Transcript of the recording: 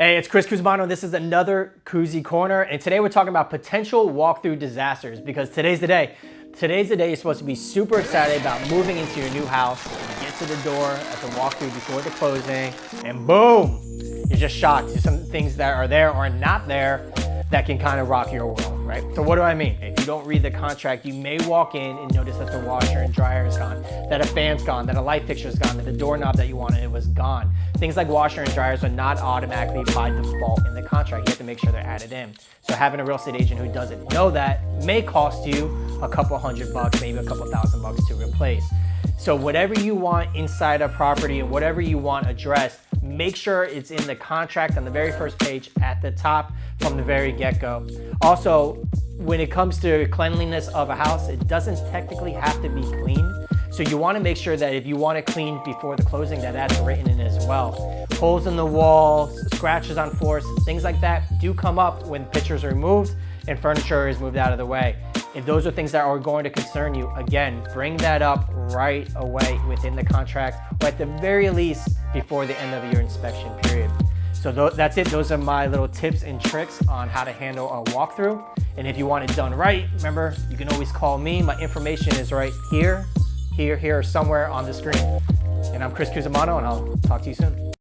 Hey, it's Chris Cusimano. This is another Kuzy Corner, and today we're talking about potential walkthrough disasters because today's the day. Today's the day you're supposed to be super excited about moving into your new house. You get to the door at the walkthrough before the closing, and boom, you're just shocked. There's some things that are there or not there that can kind of rock your world, right? So what do I mean? If you don't read the contract, you may walk in and notice that the washer and dryer is gone, that a fan's gone, that a light fixture is gone, that the doorknob that you wanted it was gone. Things like washer and dryers are not automatically by default in the contract. You have to make sure they're added in. So having a real estate agent who doesn't know that may cost you a couple hundred bucks, maybe a couple thousand bucks to replace. So whatever you want inside a property and whatever you want addressed, make sure it's in the contract on the very first page at the top from the very get-go. Also, when it comes to cleanliness of a house, it doesn't technically have to be clean. So you wanna make sure that if you want it cleaned before the closing, that that's written in as well. Holes in the walls, scratches on floors, things like that do come up when pictures are removed and furniture is moved out of the way. If those are things that are going to concern you, again, bring that up right away within the contract, or at the very least, before the end of your inspection period. So th that's it. Those are my little tips and tricks on how to handle a walkthrough. And if you want it done right, remember, you can always call me. My information is right here, here, here, or somewhere on the screen. And I'm Chris Cusimano, and I'll talk to you soon.